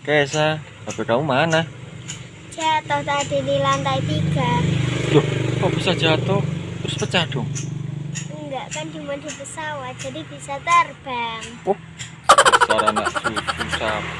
Kesa, HP kamu mana? Jatuh tadi di lantai tiga. Loh, kok bisa jatuh? Terus pecah dong? Enggak kan cuma di pesawat, jadi bisa terbang. Oh, anak susu sapi.